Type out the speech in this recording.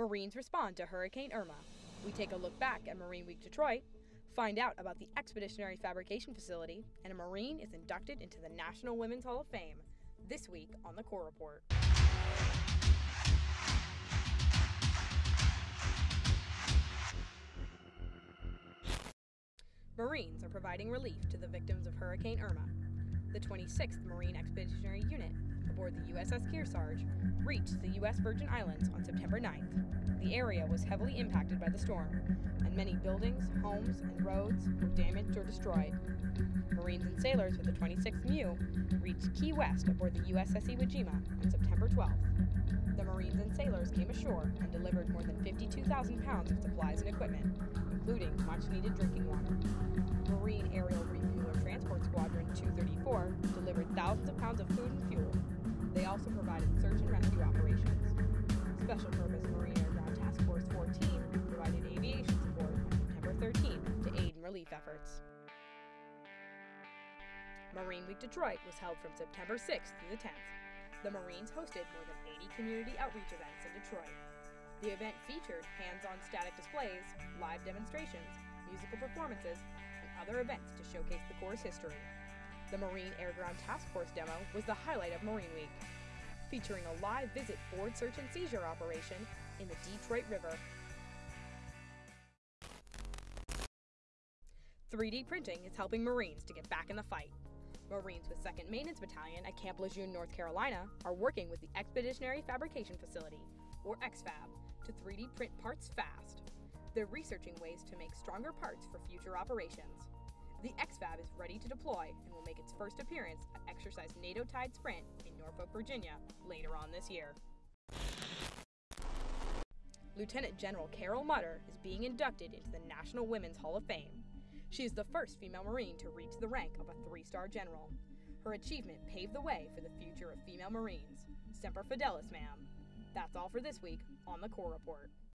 Marines respond to Hurricane Irma. We take a look back at Marine Week Detroit, find out about the Expeditionary Fabrication Facility, and a Marine is inducted into the National Women's Hall of Fame this week on the Corps Report. Marines are providing relief to the victims of Hurricane Irma. The 26th Marine Expeditionary Unit, aboard the USS Kearsarge, reached the U.S. Virgin Islands on September 9th. The area was heavily impacted by the storm, and many buildings, homes, and roads were damaged or destroyed. Marines and sailors with the 26th MEU reached Key West aboard the USS Iwo Jima on September 12th. The Marines and sailors came ashore and delivered more than 52,000 pounds of supplies and equipment, including much needed drinking water. Marine Aerial Refueler Transport Squadron 234 delivered thousands of pounds of food and fuel. Also provided search and rescue operations. Special Purpose Marine Air Ground Task Force 14 provided aviation support on September 13th to aid in relief efforts. Marine Week Detroit was held from September 6th through the 10th. The Marines hosted more than 80 community outreach events in Detroit. The event featured hands-on static displays, live demonstrations, musical performances, and other events to showcase the Corps' history. The Marine Air Ground Task Force demo was the highlight of Marine Week, featuring a live visit board search and seizure operation in the Detroit River. 3D printing is helping Marines to get back in the fight. Marines with 2nd Maintenance Battalion at Camp Lejeune, North Carolina are working with the Expeditionary Fabrication Facility, or XFAB, to 3D print parts fast. They're researching ways to make stronger parts for future operations. The XFAB is ready to deploy and will make its first appearance at Exercise NATO Tide Sprint in Norfolk, Virginia later on this year. Lieutenant General Carol Mutter is being inducted into the National Women's Hall of Fame. She is the first female Marine to reach the rank of a three star general. Her achievement paved the way for the future of female Marines. Semper Fidelis, ma'am. That's all for this week on the Corps Report.